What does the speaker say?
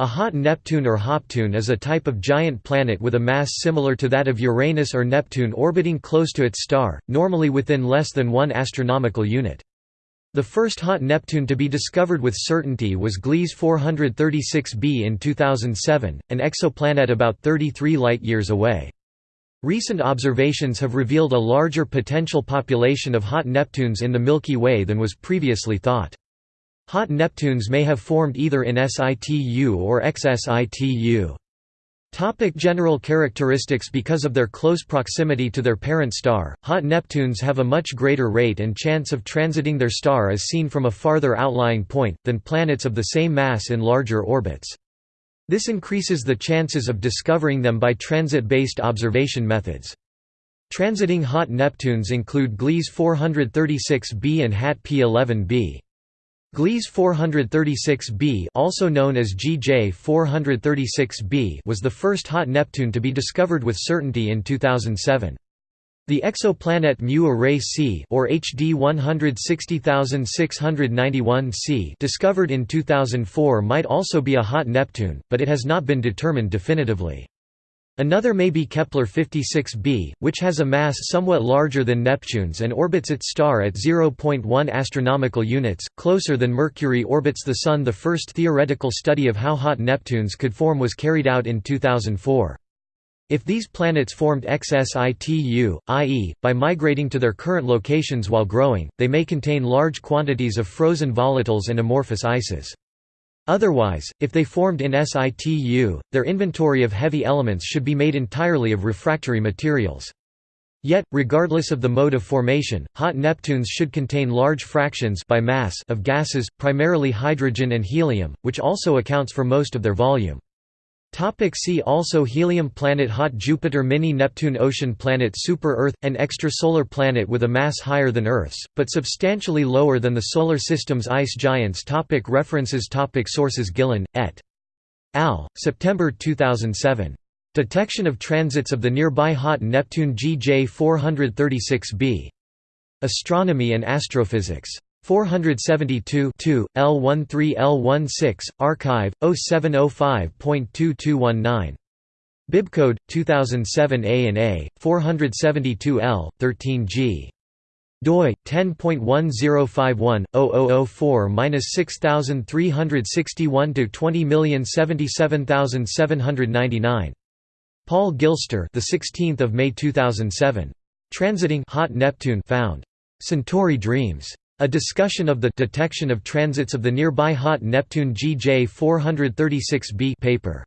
A hot Neptune or Hoptune is a type of giant planet with a mass similar to that of Uranus or Neptune orbiting close to its star, normally within less than one astronomical unit. The first hot Neptune to be discovered with certainty was Gliese 436b in 2007, an exoplanet about 33 light-years away. Recent observations have revealed a larger potential population of hot Neptunes in the Milky Way than was previously thought. Hot Neptunes may have formed either in situ or ex-situ. Topic general characteristics Because of their close proximity to their parent star, hot Neptunes have a much greater rate and chance of transiting their star as seen from a farther outlying point, than planets of the same mass in larger orbits. This increases the chances of discovering them by transit-based observation methods. Transiting hot Neptunes include Gliese 436b and HAT P11b. Gliese 436b also known as GJ 436b was the first hot Neptune to be discovered with certainty in 2007. The exoplanet Mu Arae C or HD 160691 c discovered in 2004 might also be a hot Neptune, but it has not been determined definitively. Another may be Kepler 56b, which has a mass somewhat larger than Neptune's and orbits its star at 0.1 astronomical units, closer than Mercury orbits the Sun. The first theoretical study of how hot Neptunes could form was carried out in 2004. If these planets formed ex-situ, i.e., by migrating to their current locations while growing, they may contain large quantities of frozen volatiles and amorphous ices. Otherwise, if they formed in situ, their inventory of heavy elements should be made entirely of refractory materials. Yet, regardless of the mode of formation, hot Neptunes should contain large fractions by mass of gases, primarily hydrogen and helium, which also accounts for most of their volume. Topic see also Helium planet Hot Jupiter Mini Neptune Ocean planet Super Earth – an extrasolar planet with a mass higher than Earth's, but substantially lower than the Solar System's ice giants topic References topic Sources Gillon, et al., September 2007. Detection of transits of the nearby hot Neptune GJ 436b. Astronomy and Astrophysics. 472 L13 L16, archive, 0705.2219. Bibcode 2007 A and A 472 L 13 G doi 10.1051/0004-6361 to 20077799. Paul Gilster, the 16th of May 2007. Transiting hot Neptune found. Centauri Dreams. A discussion of the detection of transits of the nearby hot Neptune GJ 436b paper